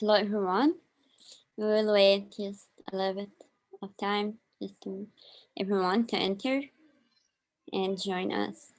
Hello everyone. We will wait just a little bit of time just to everyone to enter and join us.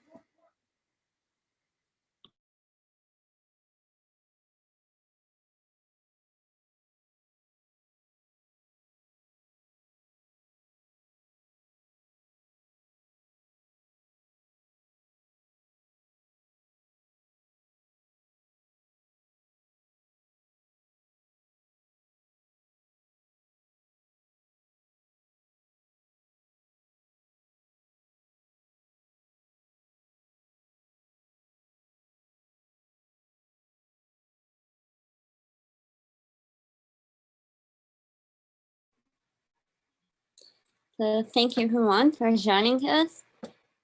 So thank you everyone for joining us.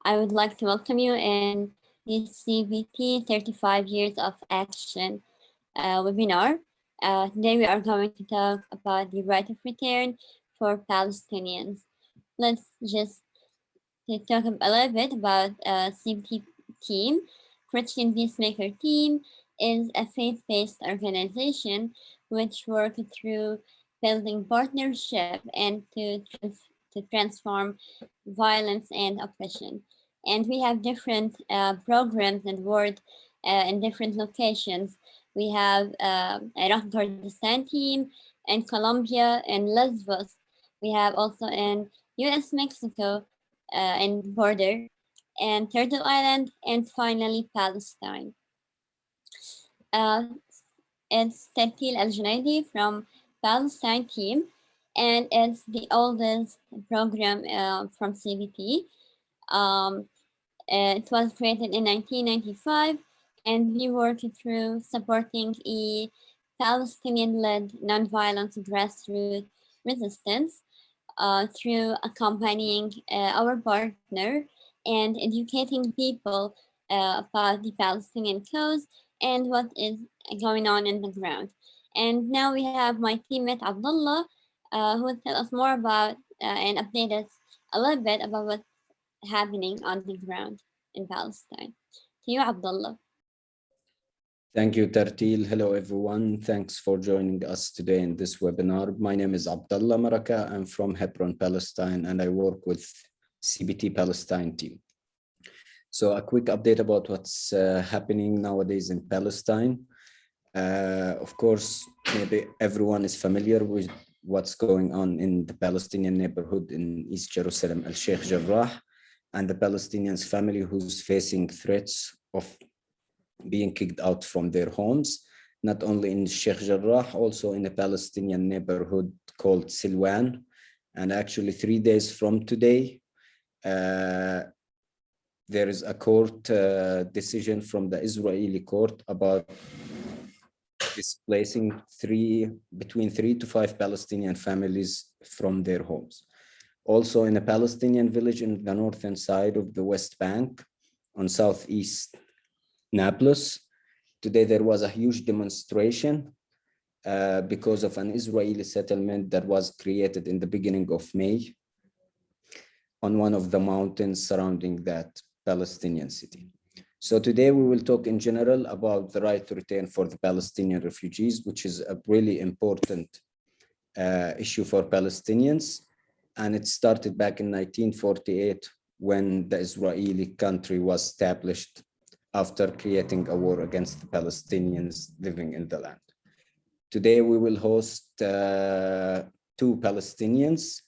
I would like to welcome you in this CBT 35 Years of Action uh, webinar. Uh, today we are going to talk about the right of return for Palestinians. Let's just talk a little bit about uh, CBT team. Christian Peacemaker team is a faith-based organization which works through building partnership and to to transform violence and oppression. And we have different uh, programs and work uh, in different locations. We have uh, Iraq Kurdistan team in Colombia and Lesbos. We have also in US Mexico uh, border and Turtle Island and finally Palestine. Uh, it's Tartil Al Junaidi from Palestine team and it's the oldest program uh, from CBT. Um, it was created in 1995 and we worked through supporting a Palestinian-led nonviolent grassroots resistance uh, through accompanying uh, our partner and educating people uh, about the Palestinian cause and what is going on in the ground. And now we have my teammate Abdullah uh, who will tell us more about uh, and update us a little bit about what's happening on the ground in Palestine. To you, Abdullah. Thank you, Tartil. Hello, everyone. Thanks for joining us today in this webinar. My name is Abdullah Maraka. I'm from Hebron, Palestine, and I work with CBT Palestine team. So a quick update about what's uh, happening nowadays in Palestine. Uh, of course, maybe everyone is familiar with what's going on in the Palestinian neighborhood in East Jerusalem, Al-Sheikh Jarrah, and the Palestinians family who's facing threats of being kicked out from their homes, not only in Sheikh Jarrah, also in a Palestinian neighborhood called Silwan. And actually three days from today, uh, there is a court uh, decision from the Israeli court about displacing three between three to five Palestinian families from their homes. Also in a Palestinian village in the northern side of the West Bank on southeast Nablus. Today there was a huge demonstration uh, because of an Israeli settlement that was created in the beginning of May on one of the mountains surrounding that Palestinian city. So today we will talk in general about the right to return for the Palestinian refugees, which is a really important uh, issue for Palestinians. And it started back in 1948 when the Israeli country was established after creating a war against the Palestinians living in the land. Today we will host uh, two Palestinians.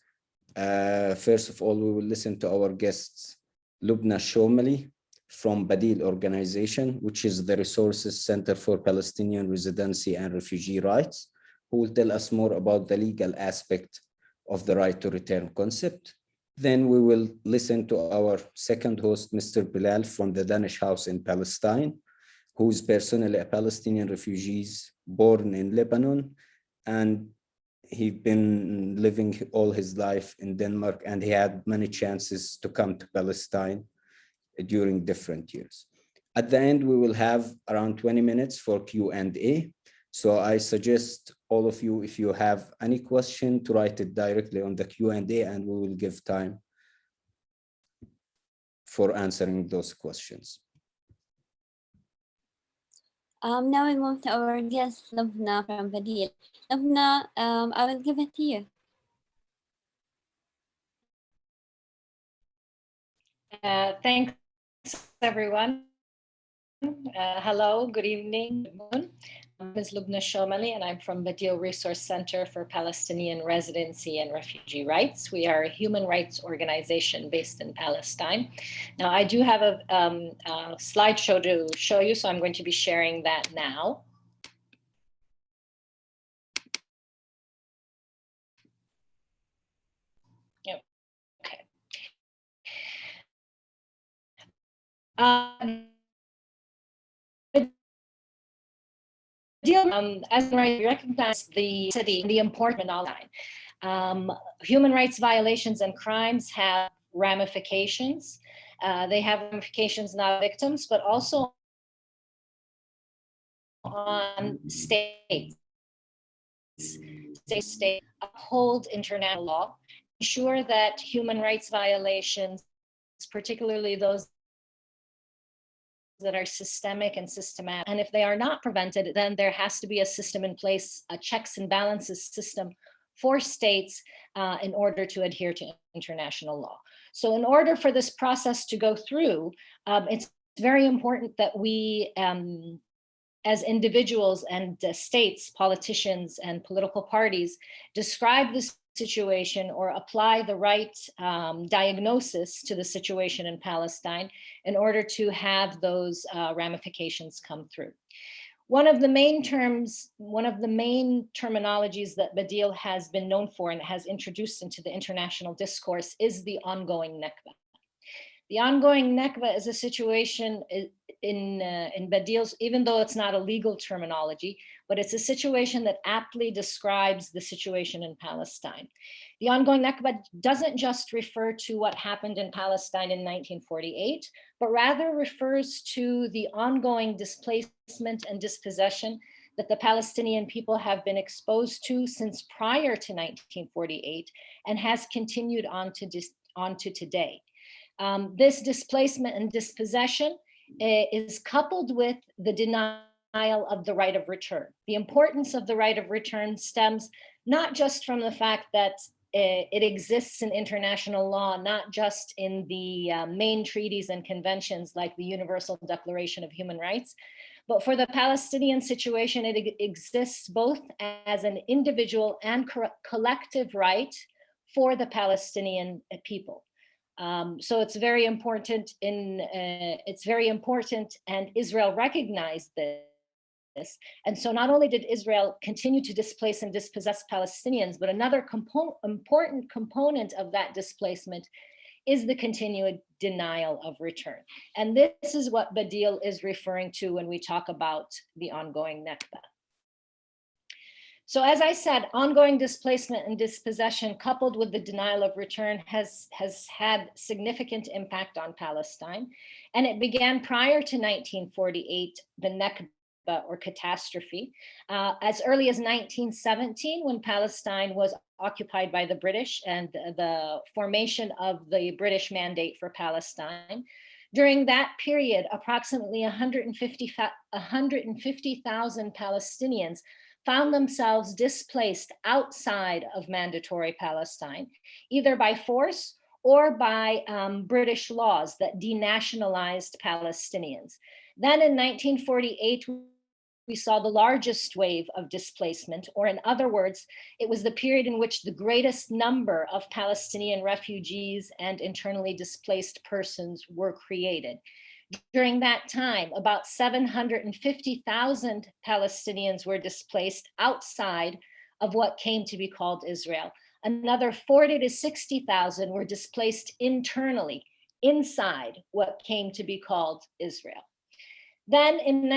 Uh, first of all, we will listen to our guests, Lubna Shomali, from Badil organization, which is the Resources Center for Palestinian Residency and Refugee Rights, who will tell us more about the legal aspect of the right to return concept. Then we will listen to our second host, Mr. Bilal from the Danish House in Palestine, who is personally a Palestinian refugee born in Lebanon, and he's been living all his life in Denmark, and he had many chances to come to Palestine during different years. At the end, we will have around 20 minutes for Q&A. So I suggest all of you, if you have any question, to write it directly on the Q&A and we will give time for answering those questions. Um, now we move to our guest, Lubna from Badil. Lubna, um, I will give it to you. Uh, thanks, everyone. Uh, hello, good evening, good. My name is Lubna Shomali, and I'm from Badil Resource Center for Palestinian Residency and Refugee Rights. We are a human rights organization based in Palestine. Now, I do have a, um, a slideshow to show you, so I'm going to be sharing that now. Yep. Okay. Um, um, as I recognize the city, and the important online. Um, human rights violations and crimes have ramifications. Uh, they have ramifications not victims, but also on states. State, state uphold international law, ensure that human rights violations, particularly those that are systemic and systematic. And if they are not prevented, then there has to be a system in place, a checks and balances system for states uh, in order to adhere to international law. So in order for this process to go through, um, it's very important that we, um, as individuals and uh, states, politicians and political parties, describe this situation or apply the right um, diagnosis to the situation in Palestine in order to have those uh, ramifications come through. One of the main terms, one of the main terminologies that Badil has been known for and has introduced into the international discourse is the ongoing Nakba. The ongoing Nakba is a situation in, uh, in Badil's, even though it's not a legal terminology, but it's a situation that aptly describes the situation in Palestine. The ongoing Nakba doesn't just refer to what happened in Palestine in 1948, but rather refers to the ongoing displacement and dispossession that the Palestinian people have been exposed to since prior to 1948 and has continued on to, on to today. Um, this displacement and dispossession uh, is coupled with the denial of the right of return. The importance of the right of return stems not just from the fact that uh, it exists in international law, not just in the uh, main treaties and conventions like the Universal Declaration of Human Rights, but for the Palestinian situation, it exists both as an individual and co collective right for the Palestinian people. Um, so it's very important in uh, it's very important and Israel recognized this. And so not only did Israel continue to displace and dispossess Palestinians, but another compo important component of that displacement is the continued denial of return. And this is what Badil is referring to when we talk about the ongoing Nakba. So as I said, ongoing displacement and dispossession coupled with the denial of return has, has had significant impact on Palestine. And it began prior to 1948, the Nakba or catastrophe, uh, as early as 1917 when Palestine was occupied by the British and the formation of the British Mandate for Palestine. During that period, approximately 150,000 150, Palestinians found themselves displaced outside of mandatory Palestine, either by force or by um, British laws that denationalized Palestinians. Then in 1948, we saw the largest wave of displacement, or in other words, it was the period in which the greatest number of Palestinian refugees and internally displaced persons were created. During that time, about 750,000 Palestinians were displaced outside of what came to be called Israel. Another 40 to 60,000 were displaced internally, inside what came to be called Israel. Then in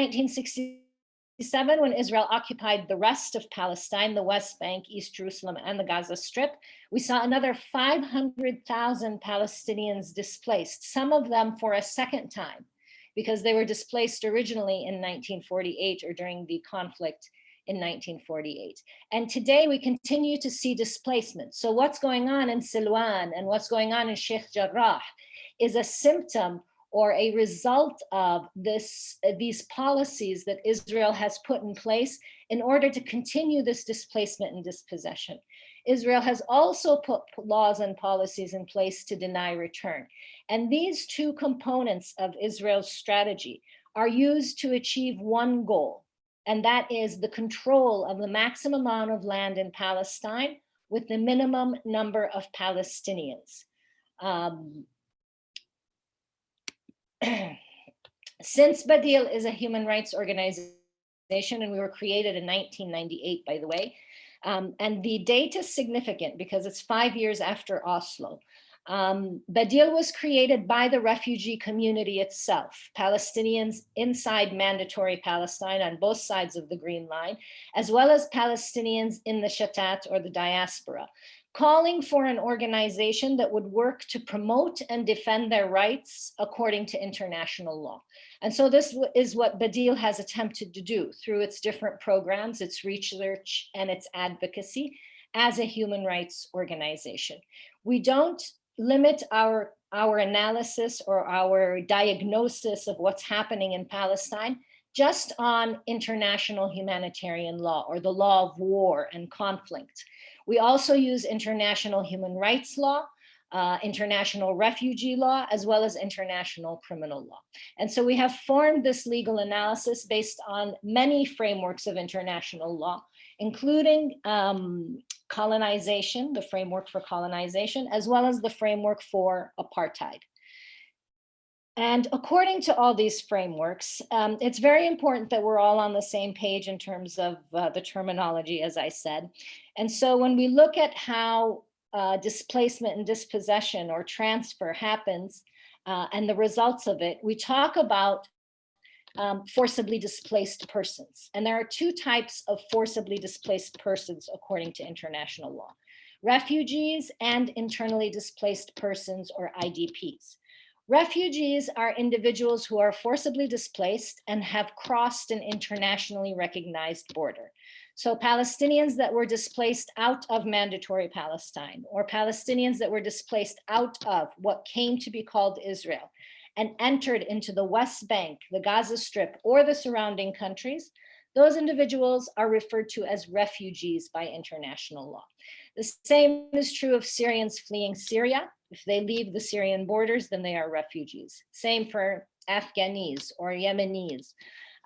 1967, when Israel occupied the rest of Palestine, the West Bank, East Jerusalem, and the Gaza Strip, we saw another 500,000 Palestinians displaced, some of them for a second time, because they were displaced originally in 1948 or during the conflict in 1948. And today we continue to see displacement. So what's going on in Silwan and what's going on in Sheikh Jarrah is a symptom or a result of this, these policies that Israel has put in place in order to continue this displacement and dispossession. Israel has also put laws and policies in place to deny return. And these two components of Israel's strategy are used to achieve one goal, and that is the control of the maximum amount of land in Palestine with the minimum number of Palestinians. Um, since Badil is a human rights organization, and we were created in 1998, by the way, um, and the date is significant because it's five years after Oslo. Um, Badil was created by the refugee community itself, Palestinians inside mandatory Palestine on both sides of the Green Line, as well as Palestinians in the Shatat or the diaspora, calling for an organization that would work to promote and defend their rights according to international law. And so this is what Badil has attempted to do through its different programs, its research and its advocacy as a human rights organization. We don't limit our, our analysis or our diagnosis of what's happening in Palestine just on international humanitarian law or the law of war and conflict. We also use international human rights law, uh, international refugee law, as well as international criminal law. And so we have formed this legal analysis based on many frameworks of international law, including um, colonization, the framework for colonization, as well as the framework for apartheid. And according to all these frameworks, um, it's very important that we're all on the same page in terms of uh, the terminology, as I said. And so when we look at how uh, displacement and dispossession or transfer happens uh, and the results of it, we talk about um, forcibly displaced persons. And there are two types of forcibly displaced persons according to international law, refugees and internally displaced persons or IDPs. Refugees are individuals who are forcibly displaced and have crossed an internationally recognized border. So Palestinians that were displaced out of mandatory Palestine or Palestinians that were displaced out of what came to be called Israel and entered into the West Bank, the Gaza Strip, or the surrounding countries, those individuals are referred to as refugees by international law. The same is true of Syrians fleeing Syria if they leave the Syrian borders, then they are refugees. Same for Afghanis or Yemenis.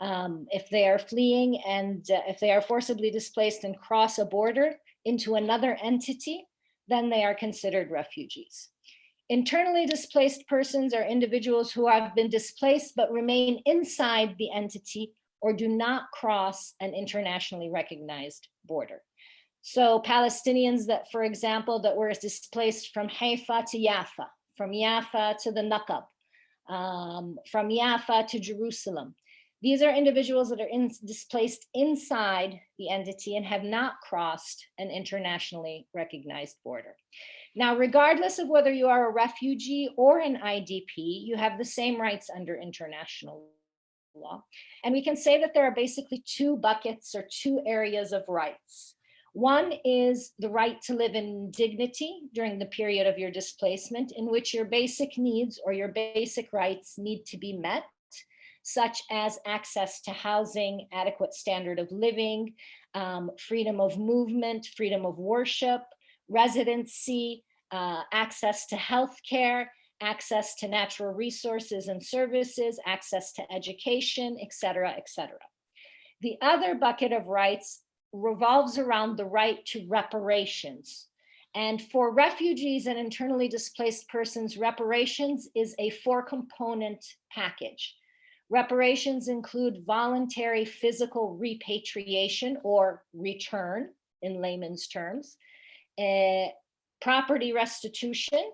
Um, if they are fleeing and uh, if they are forcibly displaced and cross a border into another entity, then they are considered refugees. Internally displaced persons are individuals who have been displaced but remain inside the entity or do not cross an internationally recognized border. So Palestinians that, for example, that were displaced from Haifa to Jaffa, from Jaffa to the Nakab, um, from Jaffa to Jerusalem. These are individuals that are in, displaced inside the entity and have not crossed an internationally recognized border. Now, regardless of whether you are a refugee or an IDP, you have the same rights under international law. And we can say that there are basically two buckets or two areas of rights. One is the right to live in dignity during the period of your displacement in which your basic needs or your basic rights need to be met, such as access to housing, adequate standard of living, um, freedom of movement, freedom of worship, residency, uh, access to health care, access to natural resources and services, access to education, et cetera, et cetera. The other bucket of rights revolves around the right to reparations. And for refugees and internally displaced persons, reparations is a four component package. Reparations include voluntary physical repatriation or return in layman's terms, uh, property restitution,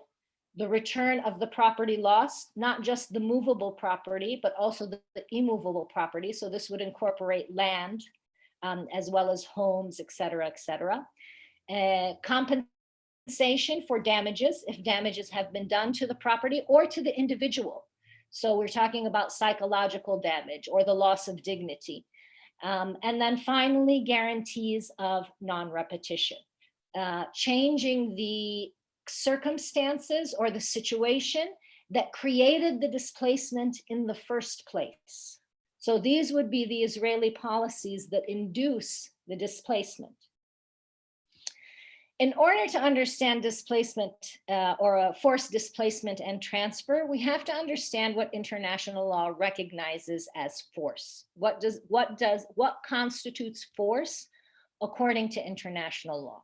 the return of the property lost, not just the movable property, but also the, the immovable property. So this would incorporate land, um, as well as homes, et cetera, et cetera. Uh, compensation for damages, if damages have been done to the property or to the individual. So we're talking about psychological damage or the loss of dignity. Um, and then finally, guarantees of non-repetition. Uh, changing the circumstances or the situation that created the displacement in the first place. So these would be the Israeli policies that induce the displacement. In order to understand displacement uh, or a forced displacement and transfer, we have to understand what international law recognizes as force. What does what does what constitutes force according to international law?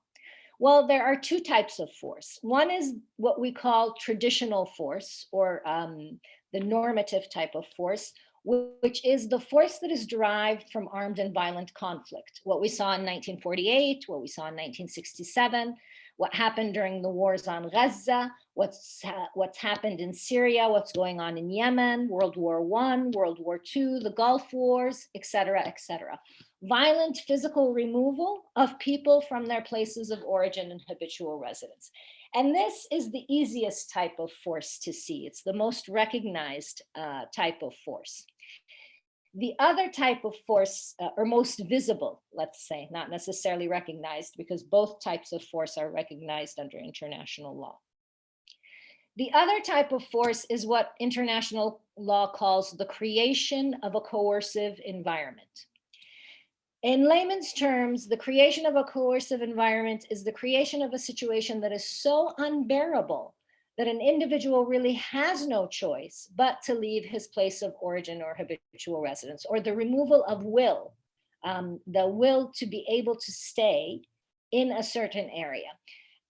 Well, there are two types of force. One is what we call traditional force or um, the normative type of force, which is the force that is derived from armed and violent conflict. What we saw in 1948, what we saw in 1967, what happened during the wars on Gaza, what's, ha what's happened in Syria, what's going on in Yemen, World War One, World War Two, the Gulf Wars, etc., etc. Violent physical removal of people from their places of origin and habitual residence. And this is the easiest type of force to see. It's the most recognized uh, type of force. The other type of force, uh, or most visible, let's say, not necessarily recognized, because both types of force are recognized under international law. The other type of force is what international law calls the creation of a coercive environment. In layman's terms, the creation of a coercive environment is the creation of a situation that is so unbearable that an individual really has no choice but to leave his place of origin or habitual residence, or the removal of will, um, the will to be able to stay in a certain area.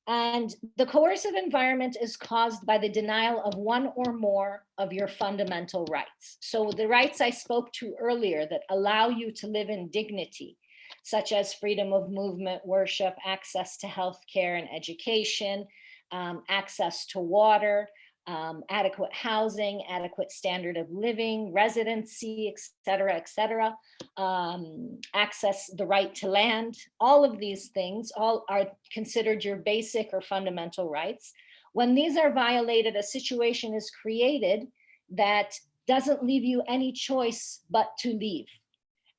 And the coercive environment is caused by the denial of one or more of your fundamental rights. So the rights I spoke to earlier that allow you to live in dignity, such as freedom of movement, worship, access to health care and education, um, access to water, um, adequate housing, adequate standard of living, residency, et cetera, et cetera, um, access the right to land, all of these things all are considered your basic or fundamental rights. When these are violated, a situation is created that doesn't leave you any choice but to leave.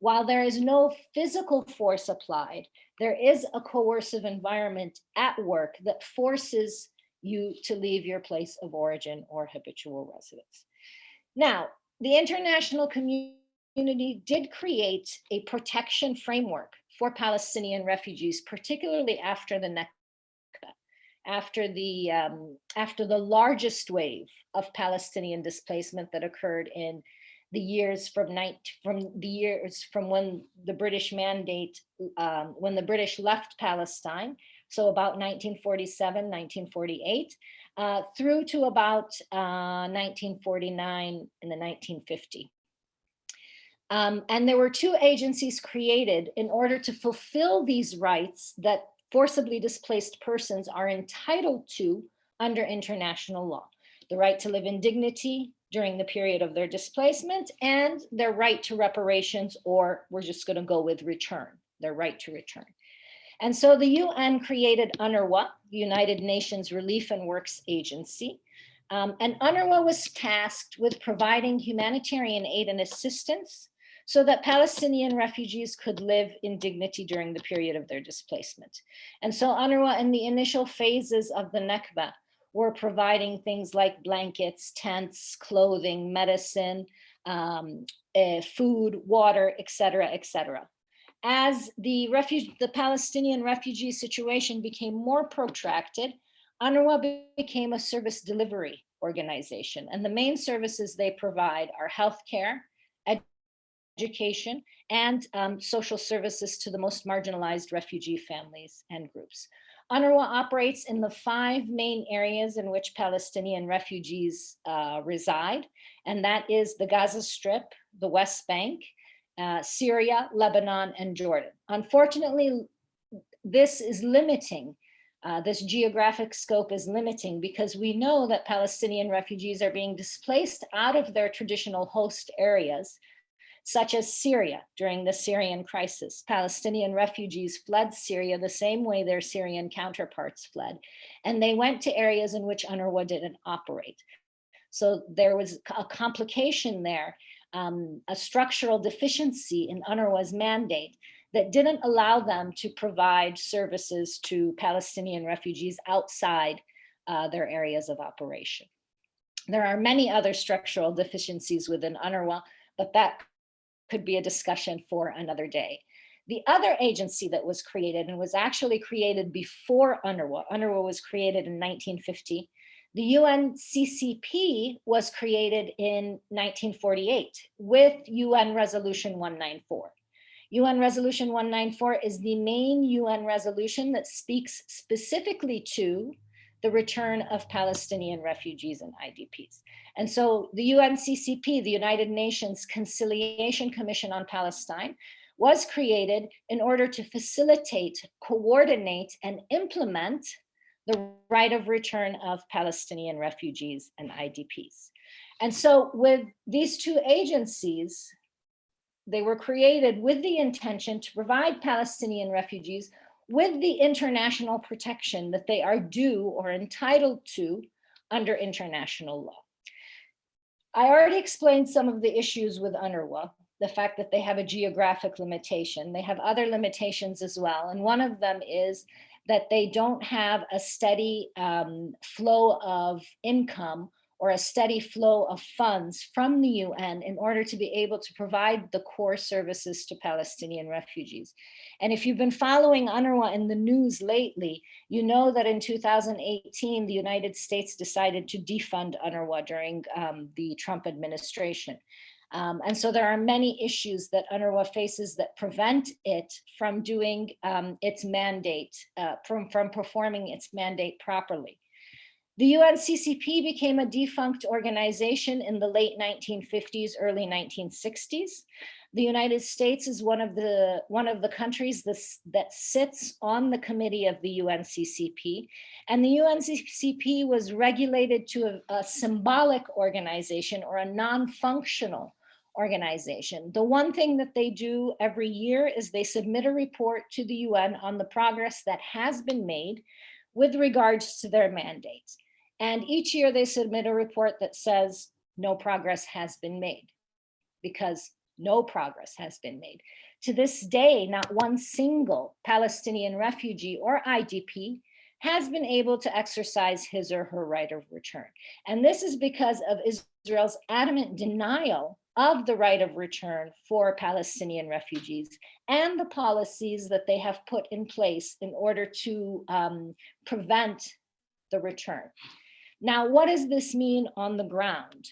While there is no physical force applied, there is a coercive environment at work that forces you to leave your place of origin or habitual residence. Now, the international community did create a protection framework for Palestinian refugees, particularly after the Nakba, after the, um, after the largest wave of Palestinian displacement that occurred in the years from night from the years from when the British mandate, um, when the British left Palestine, so about 1947, 1948, uh, through to about uh, 1949 and the 1950. Um, and there were two agencies created in order to fulfill these rights that forcibly displaced persons are entitled to under international law. The right to live in dignity during the period of their displacement and their right to reparations, or we're just gonna go with return, their right to return. And so the UN created UNRWA, United Nations Relief and Works Agency. Um, and UNRWA was tasked with providing humanitarian aid and assistance so that Palestinian refugees could live in dignity during the period of their displacement. And so UNRWA in the initial phases of the Nakba were providing things like blankets, tents, clothing, medicine, um, uh, food, water, etc., etc as the refugee, the Palestinian refugee situation became more protracted, UNRWA became a service delivery organization. And the main services they provide are healthcare, education, and um, social services to the most marginalized refugee families and groups. UNRWA operates in the five main areas in which Palestinian refugees uh, reside, and that is the Gaza Strip, the West Bank, uh, Syria, Lebanon, and Jordan. Unfortunately, this is limiting, uh, this geographic scope is limiting because we know that Palestinian refugees are being displaced out of their traditional host areas, such as Syria during the Syrian crisis. Palestinian refugees fled Syria the same way their Syrian counterparts fled, and they went to areas in which UNRWA didn't operate. So there was a complication there um, a structural deficiency in UNRWA's mandate that didn't allow them to provide services to Palestinian refugees outside uh, their areas of operation. There are many other structural deficiencies within UNRWA, but that could be a discussion for another day. The other agency that was created and was actually created before UNRWA, UNRWA was created in 1950. The UNCCP was created in 1948 with UN Resolution 194. UN Resolution 194 is the main UN resolution that speaks specifically to the return of Palestinian refugees and IDPs. And so the UNCCP, the United Nations Conciliation Commission on Palestine, was created in order to facilitate, coordinate, and implement the right of return of Palestinian refugees and IDPs. And so with these two agencies, they were created with the intention to provide Palestinian refugees with the international protection that they are due or entitled to under international law. I already explained some of the issues with UNRWA, the fact that they have a geographic limitation. They have other limitations as well. And one of them is that they don't have a steady um, flow of income or a steady flow of funds from the UN in order to be able to provide the core services to Palestinian refugees. And if you've been following UNRWA in the news lately, you know that in 2018, the United States decided to defund UNRWA during um, the Trump administration. Um, and so there are many issues that UNRWA faces that prevent it from doing um, its mandate, uh, from, from performing its mandate properly. The UNCCP became a defunct organization in the late 1950s, early 1960s. The United States is one of the one of the countries this, that sits on the committee of the UNCCP. And the UNCCP was regulated to a, a symbolic organization or a non-functional organization. The one thing that they do every year is they submit a report to the UN on the progress that has been made with regards to their mandates. And each year they submit a report that says no progress has been made because no progress has been made. To this day, not one single Palestinian refugee or IDP has been able to exercise his or her right of return. And this is because of Israel's adamant denial of the right of return for Palestinian refugees and the policies that they have put in place in order to um, prevent the return. Now, what does this mean on the ground?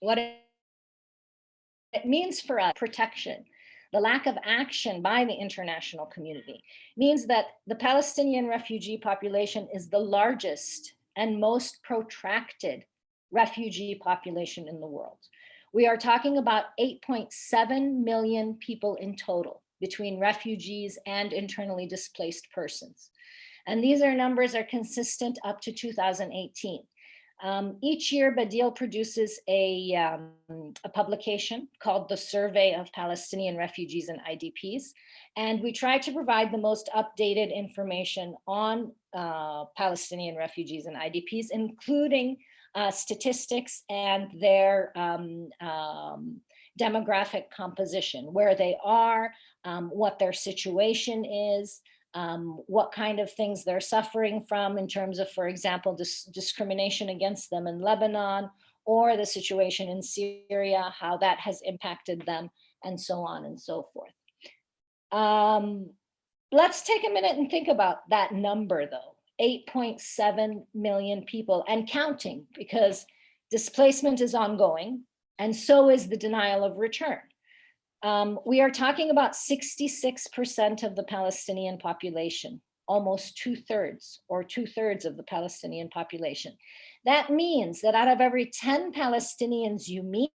What it means for us, protection, the lack of action by the international community means that the Palestinian refugee population is the largest and most protracted refugee population in the world. We are talking about 8.7 million people in total between refugees and internally displaced persons. And these are numbers are consistent up to 2018. Um, each year, Badil produces a, um, a publication called the Survey of Palestinian Refugees and IDPs. And we try to provide the most updated information on uh, Palestinian refugees and IDPs, including uh, statistics and their um, um demographic composition, where they are, um, what their situation is, um, what kind of things they're suffering from in terms of, for example, dis discrimination against them in Lebanon or the situation in Syria, how that has impacted them and so on and so forth. Um, let's take a minute and think about that number though, 8.7 million people and counting because displacement is ongoing and so is the denial of return. Um, we are talking about 66% of the Palestinian population, almost two thirds or two thirds of the Palestinian population. That means that out of every 10 Palestinians you meet,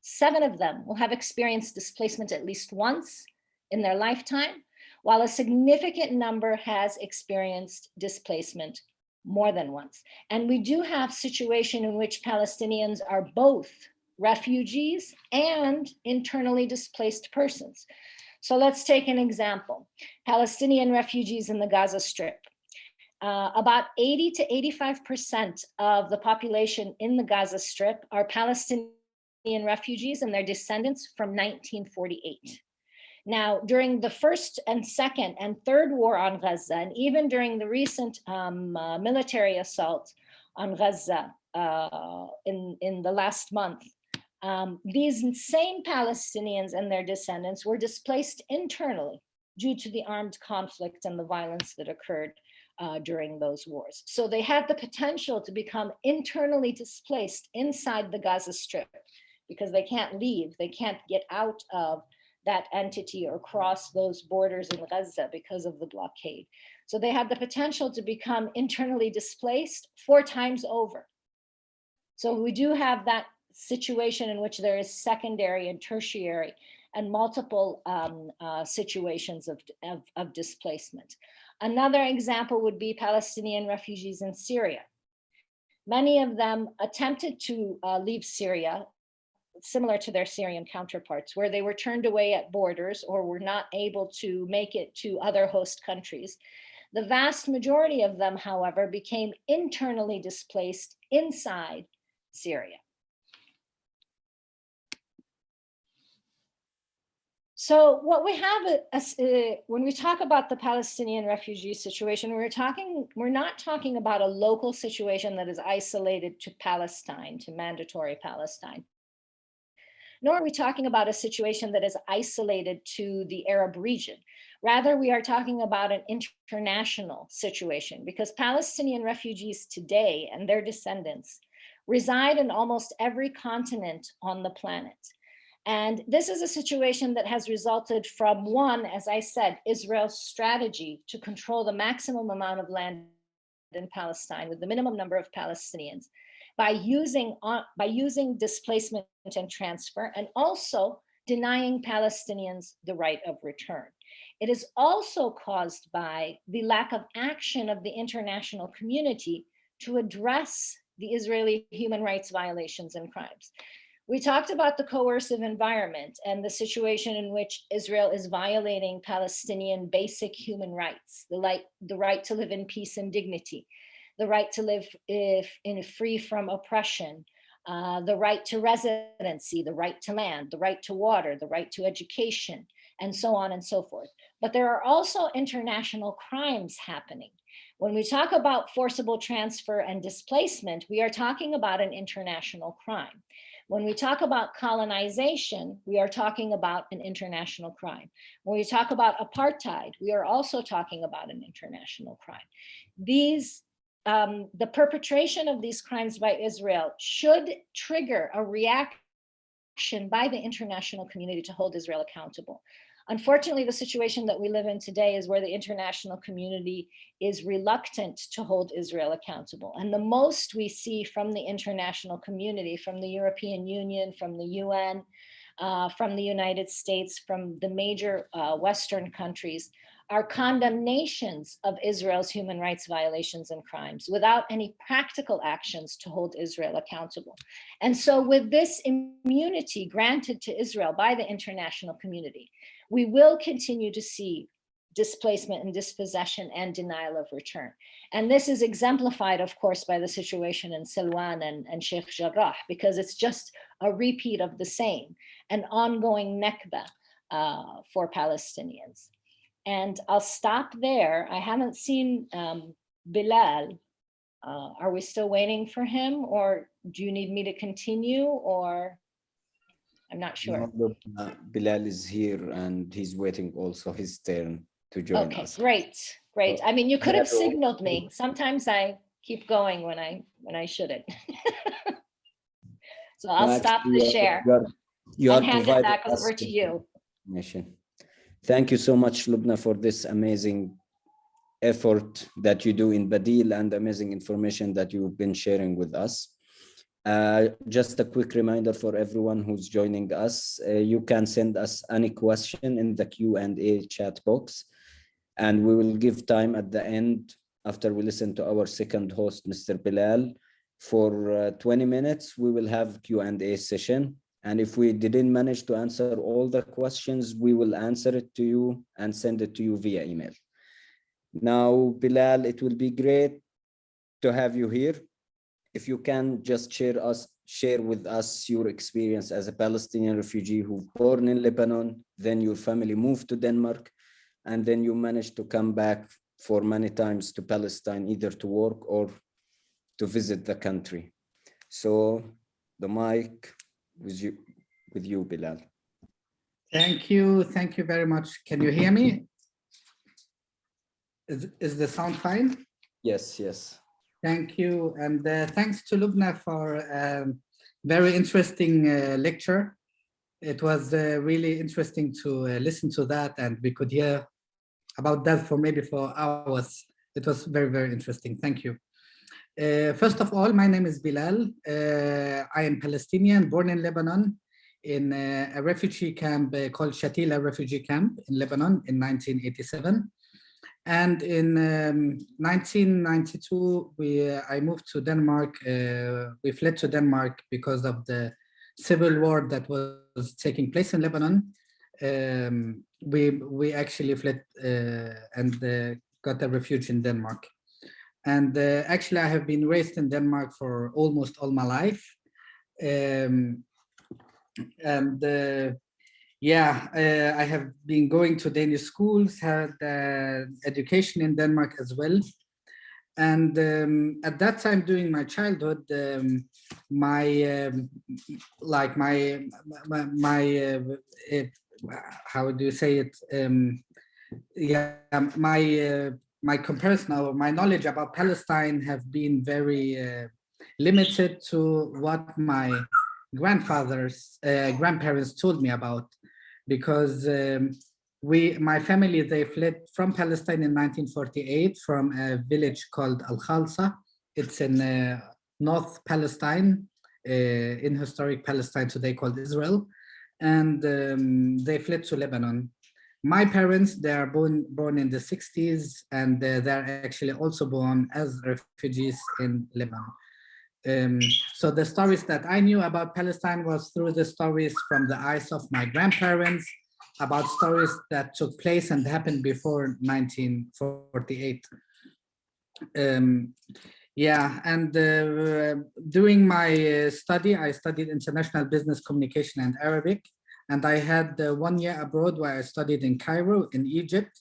seven of them will have experienced displacement at least once in their lifetime, while a significant number has experienced displacement more than once. And we do have situation in which Palestinians are both refugees, and internally displaced persons. So let's take an example. Palestinian refugees in the Gaza Strip. Uh, about 80 to 85% of the population in the Gaza Strip are Palestinian refugees and their descendants from 1948. Now, during the first and second and third war on Gaza, and even during the recent um, uh, military assault on Gaza uh, in, in the last month, um, these same Palestinians and their descendants were displaced internally due to the armed conflict and the violence that occurred uh, during those wars. So they had the potential to become internally displaced inside the Gaza Strip because they can't leave, they can't get out of that entity or cross those borders in Gaza because of the blockade. So they had the potential to become internally displaced four times over. So we do have that situation in which there is secondary and tertiary and multiple um, uh, situations of, of, of displacement. Another example would be Palestinian refugees in Syria. Many of them attempted to uh, leave Syria, similar to their Syrian counterparts, where they were turned away at borders or were not able to make it to other host countries. The vast majority of them, however, became internally displaced inside Syria. So what we have, uh, when we talk about the Palestinian refugee situation, we're talking, we're not talking about a local situation that is isolated to Palestine, to mandatory Palestine. Nor are we talking about a situation that is isolated to the Arab region. Rather, we are talking about an international situation because Palestinian refugees today and their descendants reside in almost every continent on the planet. And this is a situation that has resulted from one, as I said, Israel's strategy to control the maximum amount of land in Palestine with the minimum number of Palestinians by using, uh, by using displacement and transfer and also denying Palestinians the right of return. It is also caused by the lack of action of the international community to address the Israeli human rights violations and crimes. We talked about the coercive environment and the situation in which Israel is violating Palestinian basic human rights, the, the right to live in peace and dignity, the right to live if, in free from oppression, uh, the right to residency, the right to land, the right to water, the right to education, and so on and so forth. But there are also international crimes happening. When we talk about forcible transfer and displacement, we are talking about an international crime. When we talk about colonization, we are talking about an international crime. When we talk about apartheid, we are also talking about an international crime. These, um, the perpetration of these crimes by Israel should trigger a reaction by the international community to hold Israel accountable. Unfortunately, the situation that we live in today is where the international community is reluctant to hold Israel accountable. And the most we see from the international community, from the European Union, from the UN, uh, from the United States, from the major uh, Western countries, are condemnations of Israel's human rights violations and crimes without any practical actions to hold Israel accountable. And so with this immunity granted to Israel by the international community, we will continue to see displacement and dispossession and denial of return. And this is exemplified, of course, by the situation in Silwan and, and Sheikh Jarrah, because it's just a repeat of the same, an ongoing Nakba uh, for Palestinians. And I'll stop there. I haven't seen um, Bilal. Uh, are we still waiting for him or do you need me to continue or? I'm not sure. No, uh, Bilal is here and he's waiting also his turn to join Okay, us. great, great. I mean, you could have signaled me. Sometimes I keep going when I, when I shouldn't. So I'll No, stop the share you are- You are and hand it back over to you. information. Thank you so much, Lubna, for this amazing effort that you do in Badil and amazing information that you've been sharing with us. Uh, just a quick reminder for everyone who's joining us, uh, you can send us any question in the Q and A chat box. And we will give time at the end after we listen to our second host, Mr. Bilal. For uh, 20 minutes, we will have Q and A session. And if we didn't manage to answer all the questions, we will answer it to you and send it to you via email. Now, Bilal, it will be great to have you here. If you can just share us, share with us your experience as a Palestinian refugee who born in Lebanon, then your family moved to Denmark, and then you managed to come back for many times to Palestine, either to work or to visit the country. So the mic with you, with you, Bilal. Thank you. Thank you very much. Can you hear me? Is, is the sound fine? Yes, yes. Thank you. And uh, thanks to Lubna for a very interesting uh, lecture. It was uh, really interesting to uh, listen to that and we could hear about that for maybe for hours. It was very, very interesting. Thank you. Uh, first of all, my name is Bilal. Uh, I am Palestinian, born in Lebanon, in a refugee camp called Shatila Refugee Camp in Lebanon in 1987. And in um, 1992, we uh, I moved to Denmark. Uh, we fled to Denmark because of the civil war that was taking place in Lebanon. Um, we we actually fled and got a refuge in Denmark. And uh, actually, I have been raised in Denmark for almost all my life. Um, and uh, yeah, uh, I have been going to Danish schools, had uh, education in Denmark as well. And um, at that time during my childhood, um, my, um, like my, my, my it, how do you say it? Um, yeah, my uh, my comparison or my knowledge about Palestine have been very uh, limited to what my grandfathers, uh, grandparents told me about, because um, we, my family, they fled from Palestine in 1948 from a village called Al Khalsa. It's in uh, North Palestine, uh, in historic Palestine today called Israel, and um, they fled to Lebanon my parents, they are born, born in the 60s and uh, they're actually also born as refugees in Lebanon. Um, so the stories that I knew about Palestine was through the stories from the eyes of my grandparents about stories that took place and happened before 1948. Um, yeah, and uh, during my uh, study, I studied international business communication and Arabic. And I had uh, one year abroad where I studied in Cairo in Egypt.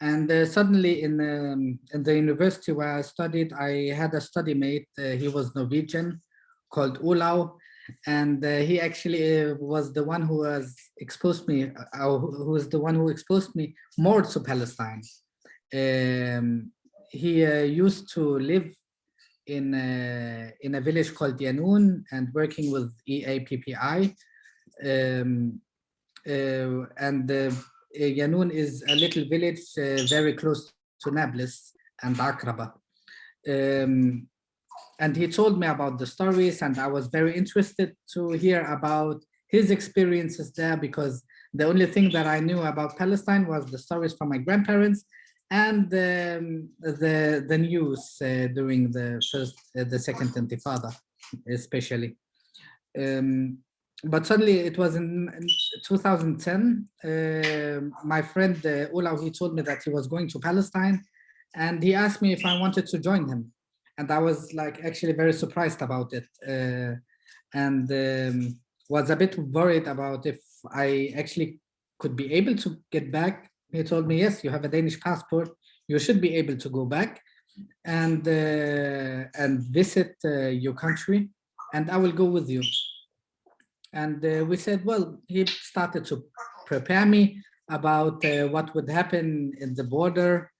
And uh, suddenly in, um, in the university where I studied, I had a study mate. Uh, he was Norwegian called Olav. And uh, he actually uh, was the one who was exposed me, uh, who was the one who exposed me more to Palestine. Um, he used to live in a, in a village called Yanoun and working with EAPPI, um, uh, and uh, Yanoun is a little village uh, very close to Nablus and Akraba. Um, and he told me about the stories and I was very interested to hear about his experiences there because the only thing that I knew about Palestine was the stories from my grandparents and um, the the news uh, during the first uh, the second intifada especially um, but suddenly it was in, in 2010 uh, my friend uh, he told me that he was going to Palestine and he asked me if I wanted to join him. And I was like actually very surprised about it uh, and um, was a bit worried about if I actually could be able to get back. He told me yes you have a Danish passport. You should be able to go back and uh, and visit uh, your country and I will go with you and uh, we said, well, he started to prepare me about uh, what would happen in the border,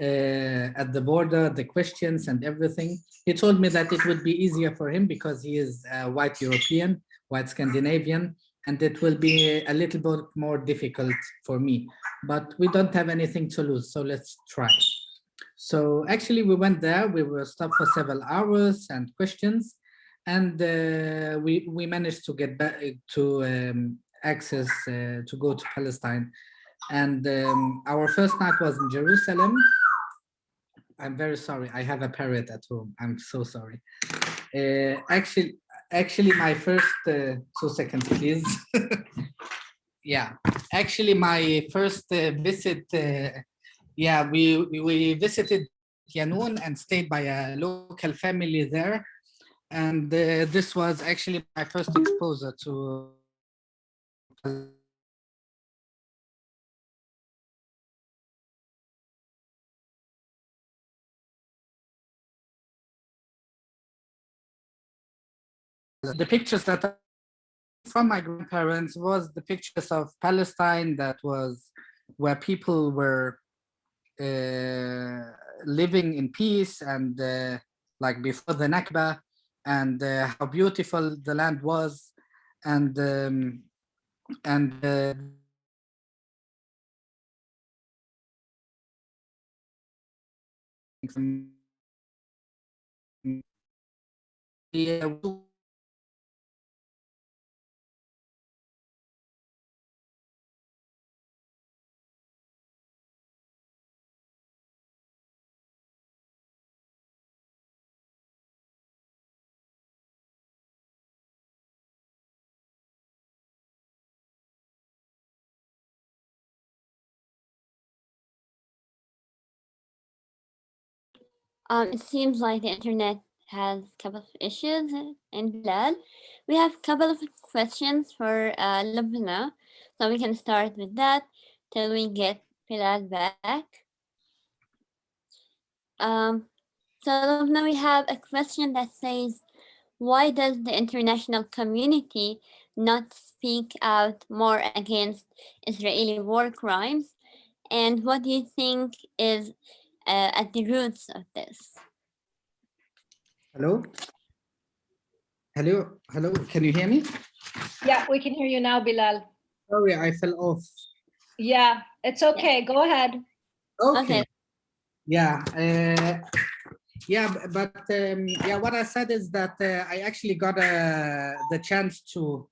uh, at the border, the questions and everything. He told me that it would be easier for him because he is white European, white Scandinavian, and it will be a little bit more difficult for me. But we don't have anything to lose, so let's try. So actually we went there, we were stopped for several hours and questions and uh, we we managed to get back to um, access uh, to go to Palestine. And um, our first night was in Jerusalem. I'm very sorry. I have a parrot at home. I'm so sorry. Uh, actually, actually, my first uh, two seconds, please. yeah, actually, my first uh, visit. Uh, yeah, we we visited Yanoun and stayed by a local family there and uh, this was actually my first exposure to the pictures that from my grandparents was the pictures of Palestine that was where people were uh, living in peace and uh, like before the Nakba and uh, how beautiful the land was and um, and uh, yeah, Um, it seems like the internet has a couple of issues in Bilal. We have a couple of questions for uh, Lubna, so we can start with that till we get Bilal back. Um, so Lubna, we have a question that says, why does the international community not speak out more against Israeli war crimes? And what do you think is uh, at the roots of this? hello hello hello can you hear me Yeah, we can hear you now, Bilal. sorry I fell off Yeah, it's okay. Go ahead. okay Okay. Yeah, uh, yeah, but um, yeah, what I said is that uh, I actually got uh, the chance to,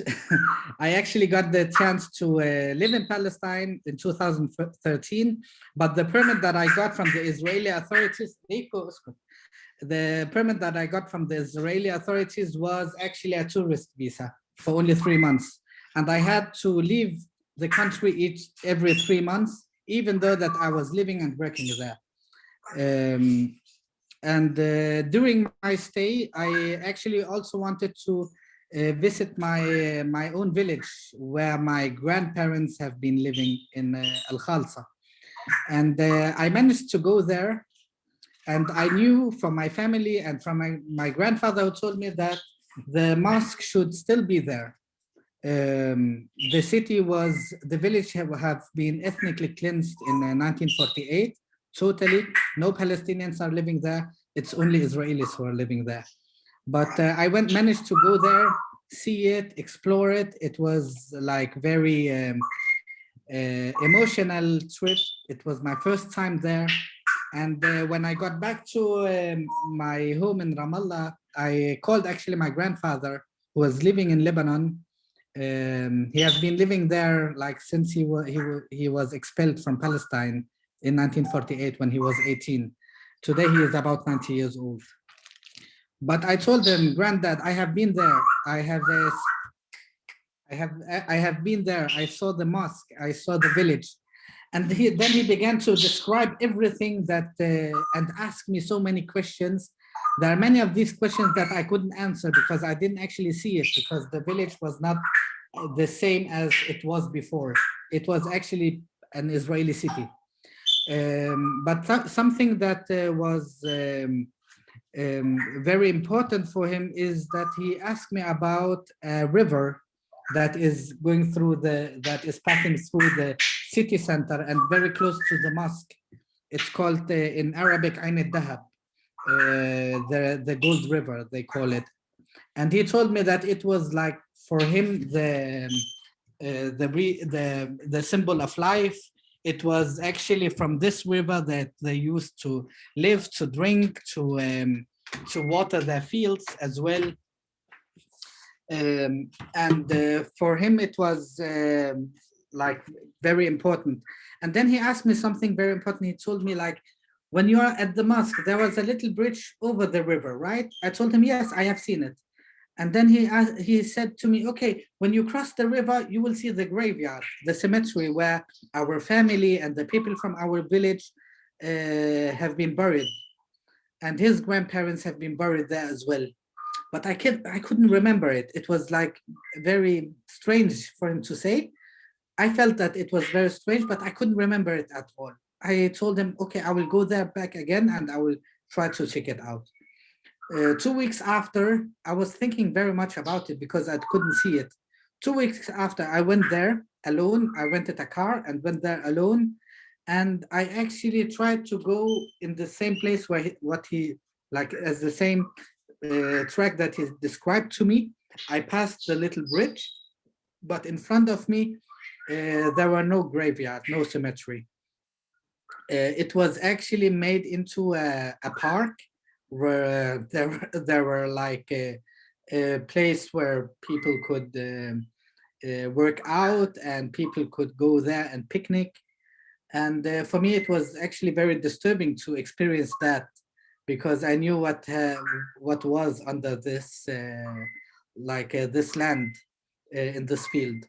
I actually got the chance to uh, live in Palestine in 2013, but the permit that I got from the Israeli authorities, the permit that I got from the Israeli authorities was actually a tourist visa for only three months. And I had to leave the country each every three months, even though that I was living and working there. Um, and uh, during my stay, I actually also wanted to uh, visit my uh, my own village where my grandparents have been living in uh, Al Khalsa. And uh, I managed to go there. And I knew from my family and from my, my grandfather who told me that the mosque should still be there um, the city was, the village have, have been ethnically cleansed in uh, 1948, totally. No Palestinians are living there. It's only Israelis who are living there. But uh, I went, managed to go there, see it, explore it. It was like very um, uh, emotional trip. It was my first time there. And uh, when I got back to um, my home in Ramallah, I called actually my grandfather who was living in Lebanon um, he has been living there like since he was he, wa- he was expelled from Palestine in 1948 when he was 18. Today he is about 90 years old. But I told him, Granddad, I have been there. I have this. I have I have been there. I saw the mosque. I saw the village, and he, then he began to describe everything that uh, and ask me so many questions. There are many of these questions that I couldn't answer because I didn't actually see it because the village was not uh, the same as it was before. It was actually an Israeli city. Um, but th- something that uh, was um, um, very important for him is that he asked me about a river that is going through the, that is passing through the city center and very close to the mosque. It's called uh, in Arabic Ain al-Dahab, uh, the, the gold river, they call it. And he told me that it was like for him the uh, the the the symbol of life. It was actually from this river that they used to live, to drink, to um, to water their fields as well. Um, and uh, for him, it was um, like very important. And then he asked me something very important. He told me like, when you are at the mosque, there was a little bridge over the river, right? I told him, yes, I have seen it. And then he asked, he said to me, okay, when you cross the river, you will see the graveyard, the cemetery where our family and the people from our village uh, have been buried. And his grandparents have been buried there as well. But I can't, I couldn't remember it. It was like very strange for him to say. I felt that it was very strange, but I couldn't remember it at all. I told him, okay, I will go there back again and I will try to check it out. Uh, two weeks after, I was thinking very much about it because I couldn't see it. Two weeks after, I went there alone. I rented a car and went there alone. And I actually tried to go in the same place where he, what he, like as the same uh, track that he described to me. I passed the little bridge, but in front of me, uh, there were no graveyard, no cemetery. Uh, it was actually made into a, a park where there were, there were like a, a place where people could um, uh, work out and people could go there and picnic. And uh, for me, it was actually very disturbing to experience that because I knew what uh, what was under this uh, like uh, this land uh, in this field.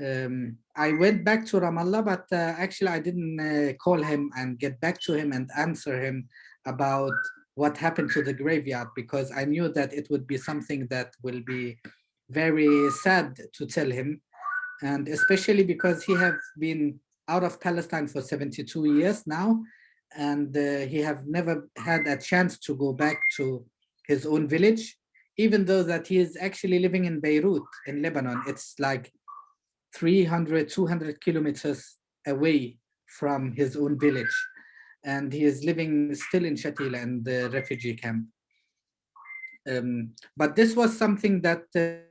Um, I went back to Ramallah, but actually I didn't call him and get back to him and answer him about what happened to the graveyard because I knew that it would be something that will be very sad to tell him. And especially because he have been out of Palestine for 72 years now and uh, he have never had a chance to go back to his own village even though that he is actually living in Beirut in Lebanon. It's like 300 200 kilometers away from his own village and he is living still in Shatila in the refugee camp. Um, but this was something that uh,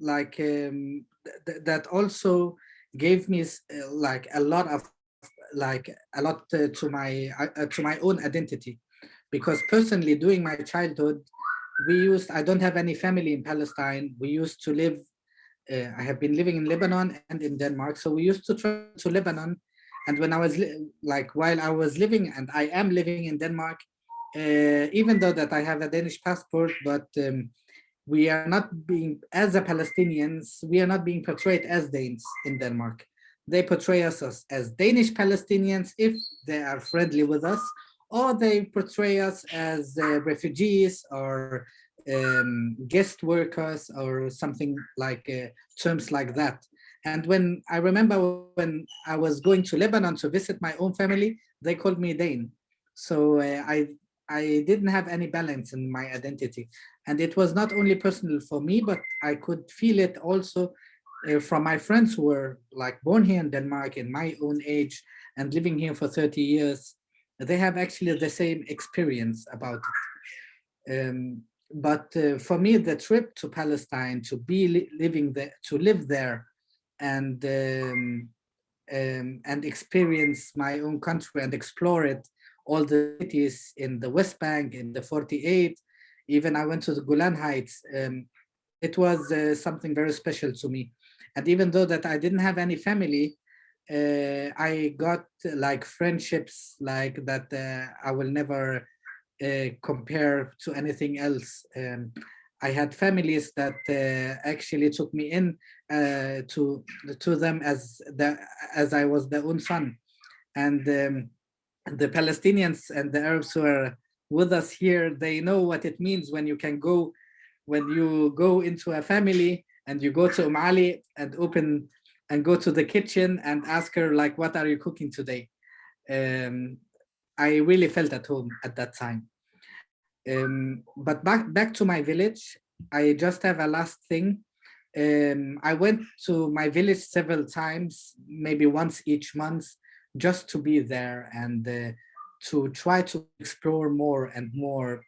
like um, th that also gave me uh, like a lot of like a lot uh, to my uh, to my own identity. Because personally during my childhood we used i don't have any family in palestine. We used to live uh, i have been living in lebanon and in denmark. So we used to travel to lebanon and when I was like, while I was living, and I am living in Denmark, uh, even though that I have a Danish passport, but um, we are not being, as a Palestinians, we are not being portrayed as Danes in Denmark. They portray us as, as Danish Palestinians if they are friendly with us, or they portray us as uh, refugees or um, guest workers or something like uh, terms like that. And when I remember when I was going to Lebanon to visit my own family, they called me Dane. So uh, I, I didn't have any balance in my identity. And it was not only personal for me, but I could feel it also uh, from my friends who were like born here in Denmark in my own age and living here for 30 years. They have actually the same experience about it. Um, but uh, for me, the trip to Palestine, to be li living there, to live there and um, um, and experience my own country and explore it, all the cities in the West Bank, in the 48, even I went to the Golan Heights. Um, it was uh, something very special to me. And even though that I didn't have any family, uh, I got like friendships like that uh, I will never uh, compare to anything else. Um, I had families that uh, actually took me in uh, to to them as the as I was their own son, and um, the Palestinians and the Arabs who are with us here, they know what it means when you can go, when you go into a family and you go to Umali and open and go to the kitchen and ask her like, what are you cooking today? Um, I really felt at home at that time. Um, but back back to my village, I just have a last thing. Um, I went to my village several times, maybe once each month, just to be there and uh, to try to explore more and more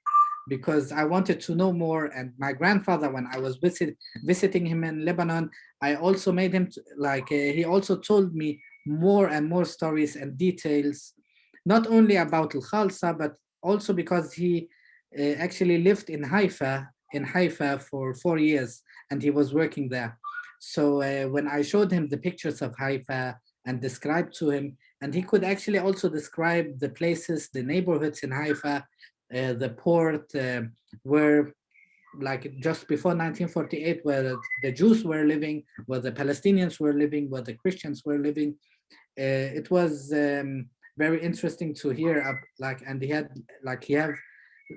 because I wanted to know more. And my grandfather, when I was visit, visiting him in Lebanon, I also made him like, uh, he also told me more and more stories and details, not only about Al-Khalsa, but also because he actually lived in Haifa, in Haifa for four years, and he was working there. So uh, when I showed him the pictures of Haifa and described to him, and he could actually also describe the places, the neighborhoods in Haifa, uh, the port, uh, where like just before 1948, where the Jews were living, where the Palestinians were living, where the Christians were living. Uh, it was um, very interesting to hear, like, and he had, like, he have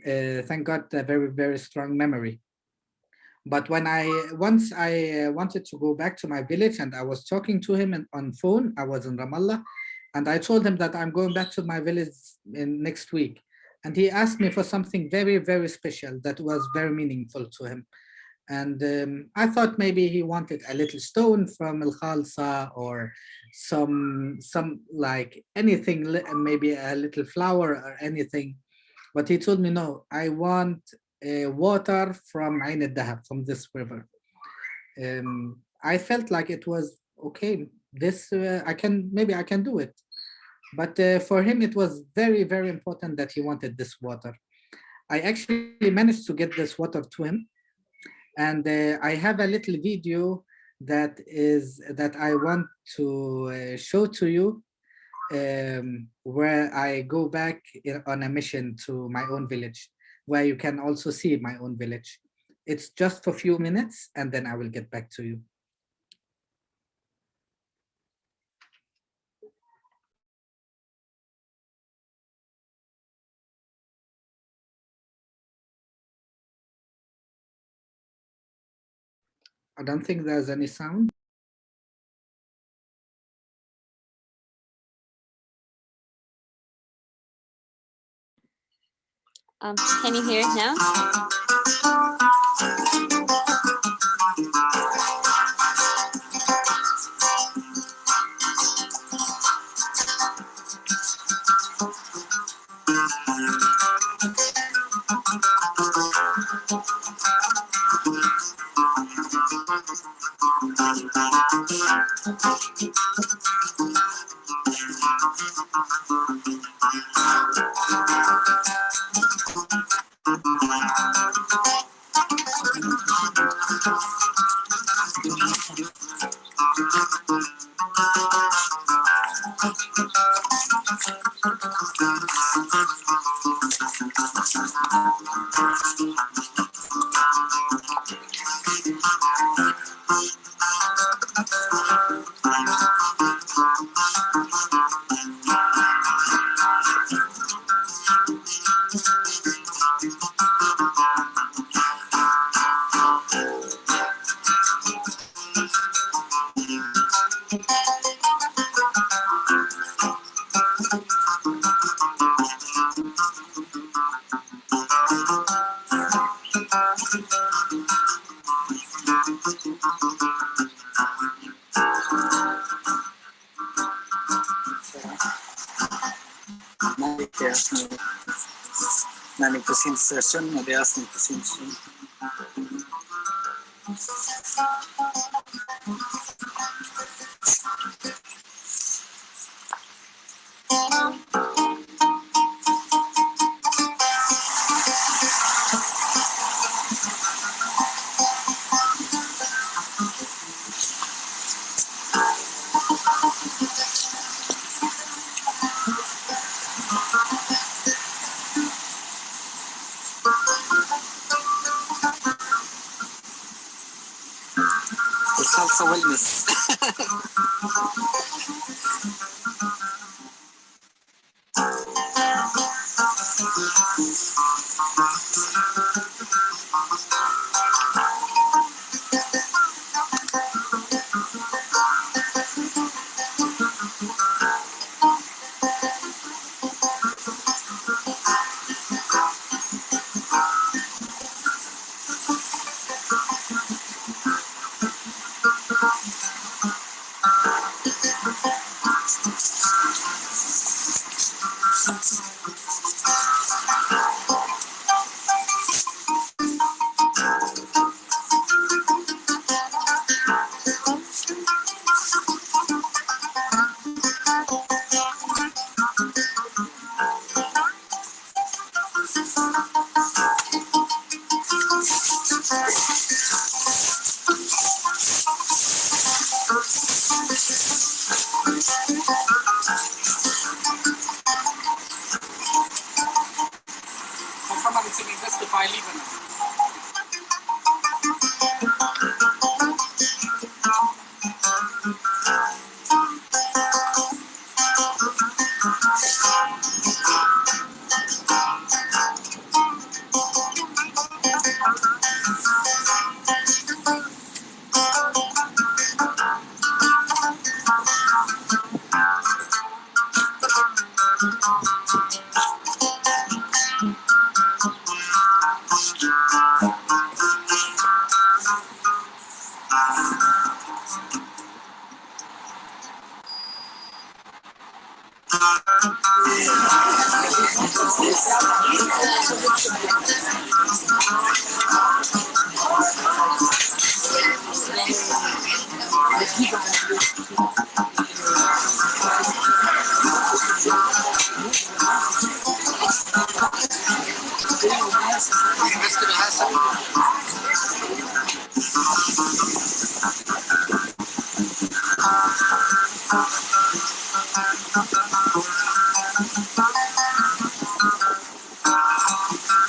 uh, thank God, a very, very strong memory. But when I, once I uh, wanted to go back to my village and I was talking to him on phone, I was in Ramallah, and I told him that I'm going back to my village in next week. And he asked me for something very, very special that was very meaningful to him. And um, I thought maybe he wanted a little stone from Al Khalsa or some, some like anything, maybe a little flower or anything. But he told me, no, I want uh, water from Ain al-Dahab, from this river. Um, I felt like it was, okay, this, uh, I can, maybe I can do it. But uh, for him, it was very, very important that he wanted this water. I actually managed to get this water to him and uh, I have a little video that is that I want to uh, show to you um, where I go back in, on a mission to my own village, where you can also see my own village. It's just for a few minutes and then I will get back to you. I don't think there's any sound. Um, can you hear it now?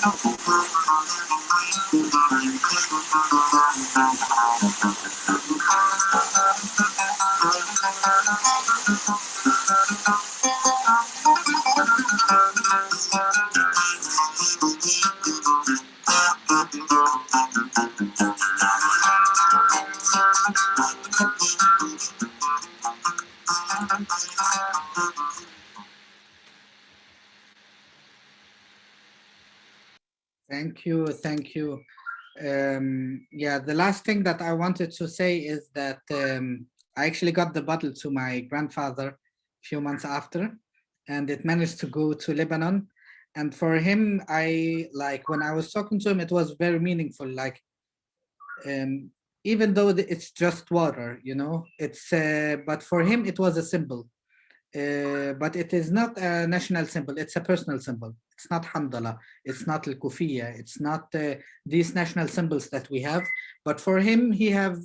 Thank thank you. Um, yeah, the last thing that I wanted to say is that um, I actually got the bottle to my grandfather a few months after, and it managed to go to Lebanon. And for him, I like when I was talking to him, it was very meaningful. Like, um, even though it's just water, you know, it's uh, but for him it was a symbol. Uh, but it is not a national symbol, it's a personal symbol. It's not Handala, it's not Al-Kufiya, it's not uh, these national symbols that we have. But for him, he have,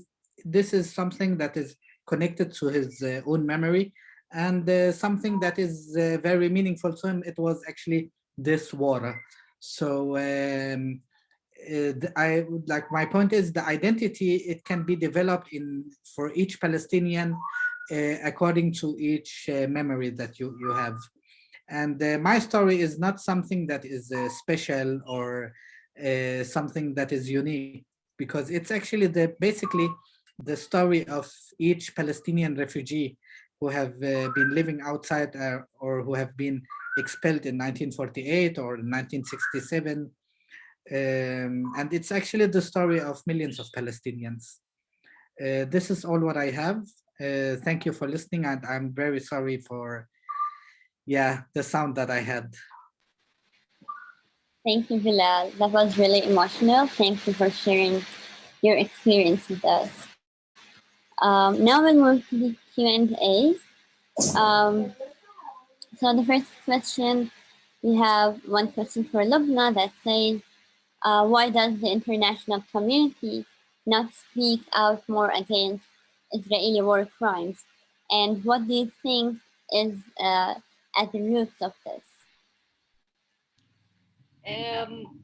this is something that is connected to his uh, own memory and uh, something that is uh, very meaningful to him. It was actually this water. So um, uh, I like, my point is the identity, it can be developed in for each Palestinian according to each uh, memory that you, you have. And uh, my story is not something that is uh, special or uh, something that is unique because it's actually the basically the story of each Palestinian refugee who have uh, been living outside uh, or who have been expelled in 1948 or 1967. Um, and it's actually the story of millions of Palestinians. Uh, this is all what I have. Uh, thank you for listening and I'm very sorry for yeah, the sound that I had. Thank you, Bilal. That was really emotional. Thank you for sharing your experience with us. Um, now we'll move to the Q&A. Um, so the first question, we have one question for Lubna that says, uh, why does the international community not speak out more against Israeli war crimes? And what do you think is uh, at the roots of this? Um,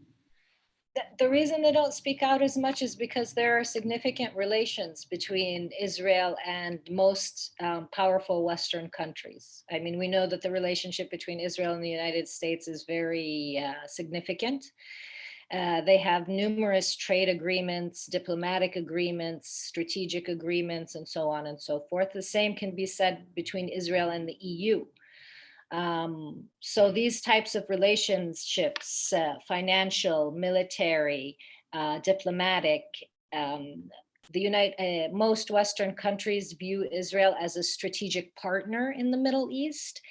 the, the reason they don't speak out as much is because there are significant relations between Israel and most um, powerful Western countries. I mean, we know that the relationship between Israel and the United States is very uh, significant. Uh, they have numerous trade agreements, diplomatic agreements, strategic agreements, and so on and so forth. The same can be said between Israel and the EU. Um, so these types of relationships, uh, financial, military, uh, diplomatic, um, the United, uh, most Western countries view Israel as a strategic partner in the Middle East,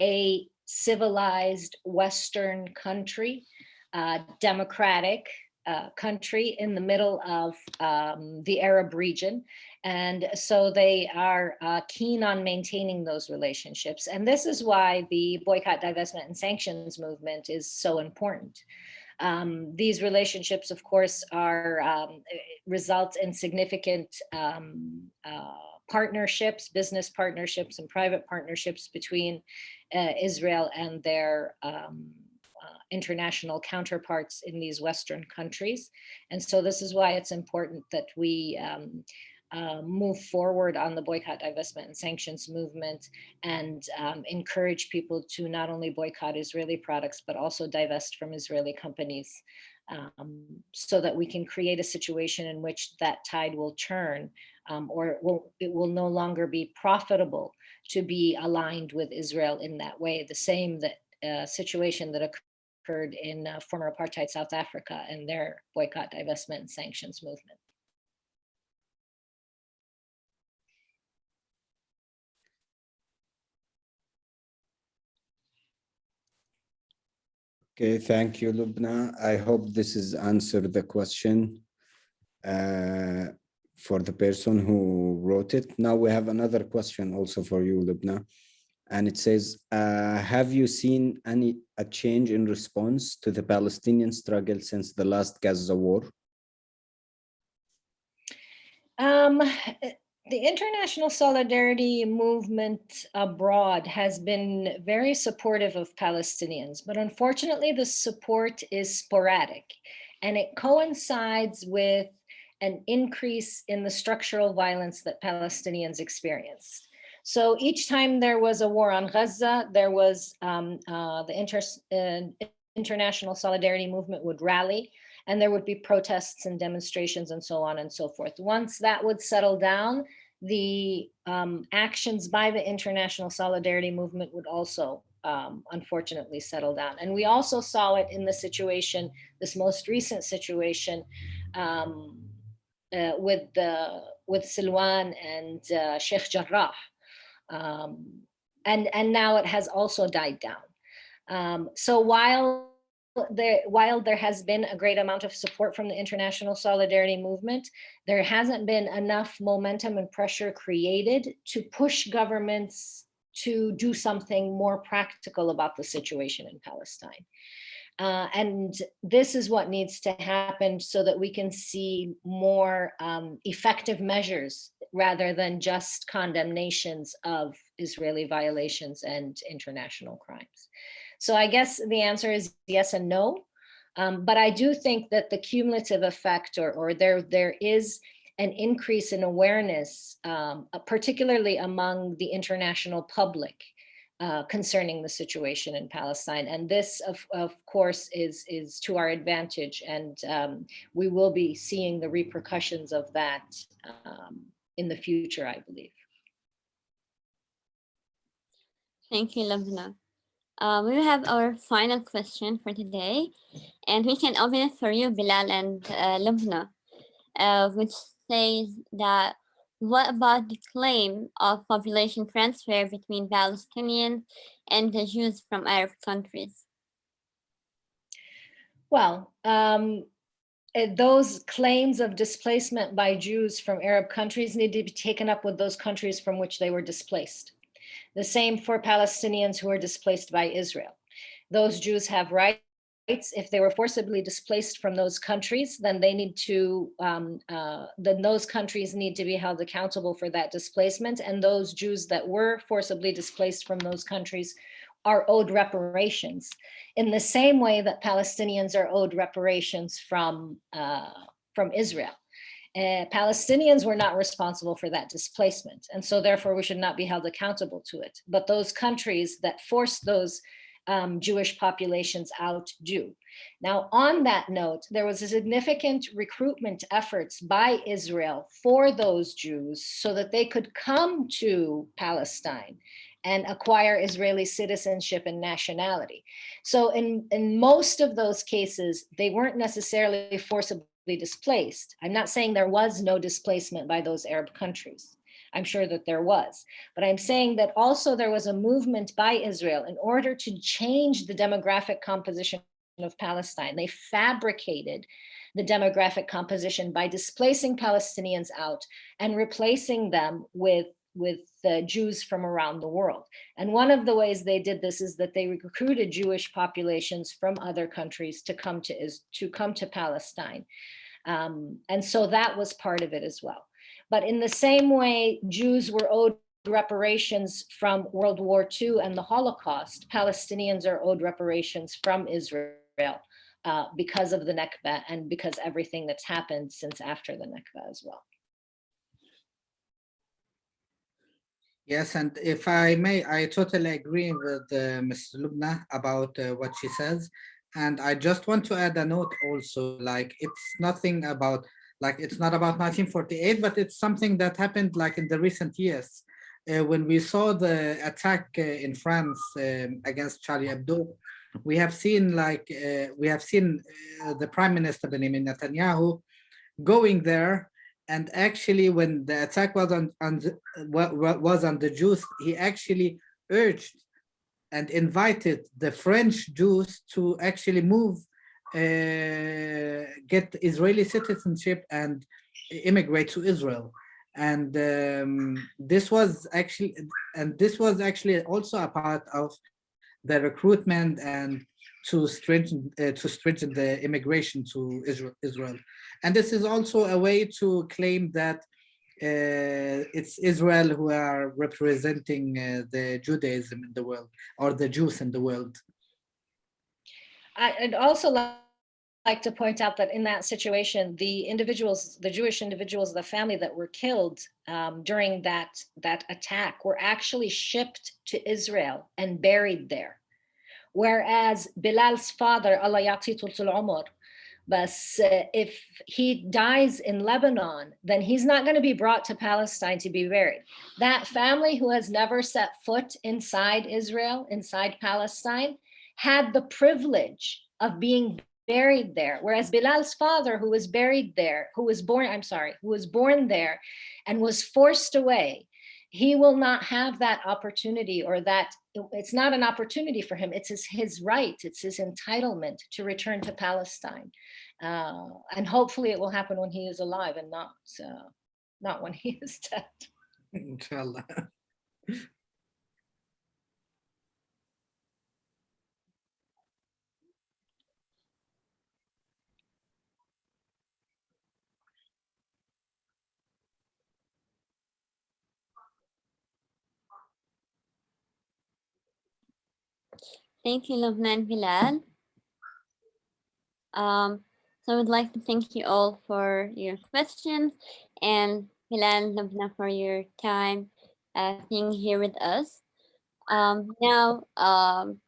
a civilized Western country, uh, democratic uh, country in the middle of um, the Arab region. And so they are uh, keen on maintaining those relationships. And this is why the boycott, divestment, and sanctions movement is so important. Um, these relationships, of course, are um, result in significant um, uh, partnerships, business partnerships, and private partnerships between uh, Israel and their um, uh, international counterparts in these Western countries. And so this is why it's important that we um, uh, move forward on the boycott, divestment, and sanctions movement and um, encourage people to not only boycott Israeli products, but also divest from Israeli companies um, so that we can create a situation in which that tide will turn um, or it will, it will no longer be profitable to be aligned with Israel in that way. The same that uh, situation that occurred in uh, former apartheid South Africa and their boycott, divestment, and sanctions movement. Okay, thank you, Lubna. I hope this has answered the question uh, for the person who wrote it. Now we have another question also for you, Lubna. And it says, uh, have you seen any a change in response to the Palestinian struggle since the last Gaza war? Um, the international solidarity movement abroad has been very supportive of Palestinians, but unfortunately the support is sporadic and it coincides with an increase in the structural violence that Palestinians experience. So each time there was a war on Gaza, there was um, uh, the inter uh, international solidarity movement would rally and there would be protests and demonstrations and so on and so forth. Once that would settle down, the um, actions by the international solidarity movement would also um, unfortunately settle down. And we also saw it in the situation, this most recent situation um, uh, with the with Silwan and uh, Sheikh Jarrah. Um, and, and now it has also died down. Um, so while there, while there has been a great amount of support from the international solidarity movement, there hasn't been enough momentum and pressure created to push governments to do something more practical about the situation in Palestine. Uh, and this is what needs to happen so that we can see more um, effective measures rather than just condemnations of Israeli violations and international crimes. So I guess the answer is yes and no. Um, but I do think that the cumulative effect or, or there, there is an increase in awareness, um, uh, particularly among the international public uh, concerning the situation in Palestine. And this, of, of course, is, is to our advantage. And um, we will be seeing the repercussions of that um, in the future, I believe. Thank you, Lubna. Uh, we have our final question for today, and we can open it for you, Bilal and uh, Lubna, uh, which says that what about the claim of population transfer between Palestinians and the Jews from Arab countries? Well, um, those claims of displacement by Jews from Arab countries need to be taken up with those countries from which they were displaced. The same for Palestinians who are displaced by Israel. Those Jews have rights. If they were forcibly displaced from those countries, then they need to, um, uh, then those countries need to be held accountable for that displacement. And those Jews that were forcibly displaced from those countries are owed reparations in the same way that Palestinians are owed reparations from, uh, from Israel. Uh, Palestinians were not responsible for that displacement. And so therefore we should not be held accountable to it. But those countries that forced those um, Jewish populations out do. Now, on that note, there was a significant recruitment efforts by Israel for those Jews so that they could come to Palestine and acquire Israeli citizenship and nationality. So in, in most of those cases, they weren't necessarily forcibly displaced. I'm not saying there was no displacement by those Arab countries. I'm sure that there was, but I'm saying that also there was a movement by Israel in order to change the demographic composition of Palestine. They fabricated the demographic composition by displacing Palestinians out and replacing them with with uh, Jews from around the world. And one of the ways they did this is that they recruited Jewish populations from other countries to come to, is, to, come to Palestine. Um, and so that was part of it as well. But in the same way, Jews were owed reparations from World War II and the Holocaust, Palestinians are owed reparations from Israel uh, because of the Nakba and because everything that's happened since after the Nakba as well. Yes, and if I may, I totally agree with uh, Ms. Lubna about uh, what she says. And I just want to add a note also, like it's nothing about like it's not about 1948, but it's something that happened like in the recent years. Uh, when we saw the attack uh, in France um, against Charlie Hebdo, we have seen like uh, we have seen uh, the Prime Minister Benjamin Netanyahu going there, and actually when the attack was on, on the, was on the Jews, he actually urged and invited the French Jews to actually move, uh, get Israeli citizenship and immigrate to Israel. And um, this was actually, and this was actually also a part of the recruitment and to strengthen uh, to strengthen the immigration to Israel, Israel. And this is also a way to claim that uh, it's Israel who are representing uh, the Judaism in the world or the Jews in the world. I'd also like to point out that in that situation, the individuals, the Jewish individuals the family that were killed um, during that, that attack were actually shipped to Israel and buried there. Whereas Bilal's father, Allah tul umar, but uh, if he dies in Lebanon, then he's not going to be brought to Palestine to be buried. That family who has never set foot inside Israel, inside Palestine, had the privilege of being buried there. Whereas Bilal's father, who was buried there, who was born, I'm sorry, who was born there and was forced away, he will not have that opportunity or that it's not an opportunity for him. It's his, his right. It's his entitlement to return to Palestine. Uh, and hopefully it will happen when he is alive and not, uh, not when he is dead. Inshallah. Thank you, Lubna Bilal. Um, so I would like to thank you all for your questions and Bilal and Lubna for your time uh, being here with us. Um, now, um,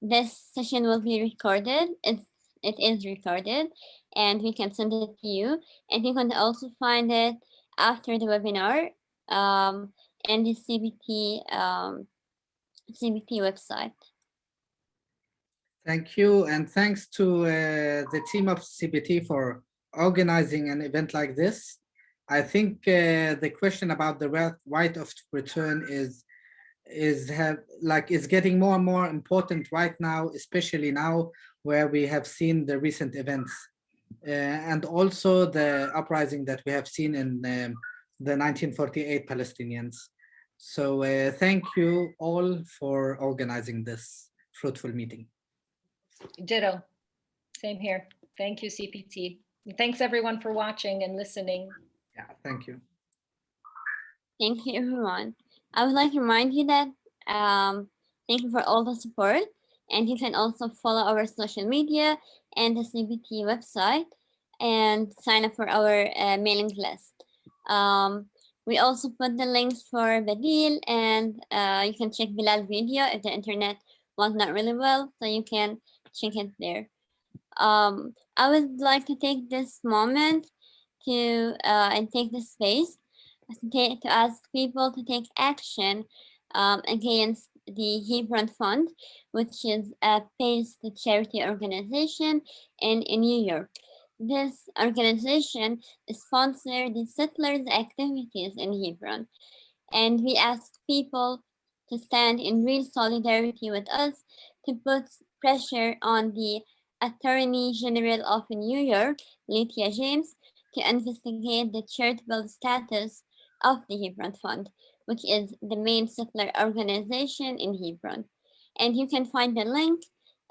this session will be recorded. It's, it is recorded and we can send it to you. And you can also find it after the webinar um, in the CPT, um, CPT website. Thank you, and thanks to uh, the team of CPT for organizing an event like this. I think uh, the question about the right- of return is is have like is getting more and more important right now, especially now where we have seen the recent events uh, and also the uprising that we have seen in um, the 1948 Palestinians. So uh, thank you all for organizing this fruitful meeting. Ditto. Same here. Thank you, CPT. And Thanks everyone for watching and listening. Yeah, thank you. Thank you, everyone. I would like to remind you that um, thank you for all the support. And you can also follow our social media and the CPT website and sign up for our uh, mailing list. Um, we also put the links for Badil and uh, you can check Bilal video if the internet was not really well, so you can check there. Um, I would like to take this moment to uh, and take this space to, to ask people to take action um, against the Hebron Fund, which is a based charity organization in, in New York. This organization sponsored the settlers' activities in Hebron, and we ask people to stand in real solidarity with us to put pressure on the Attorney General of New York, Letitia James, to investigate the charitable status of the Hebron Fund, which is the main settler organization in Hebron. And you can find the link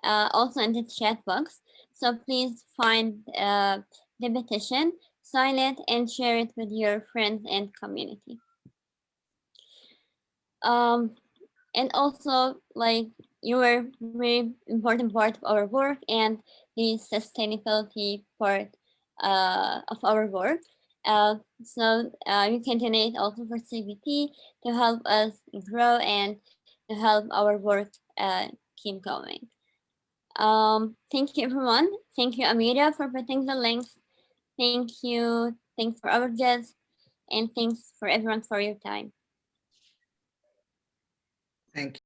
uh, also in the chat box. So please find uh, the petition, sign it, and share it with your friends and community. Um, and also, like, you were very important part of our work and the sustainability part uh, of our work. Uh, so uh, you can donate also for CPT to help us grow and to help our work uh, keep going. Um, thank you everyone. Thank you Amira for putting the links. Thank you. Thanks for our guests and thanks for everyone for your time. Thank you.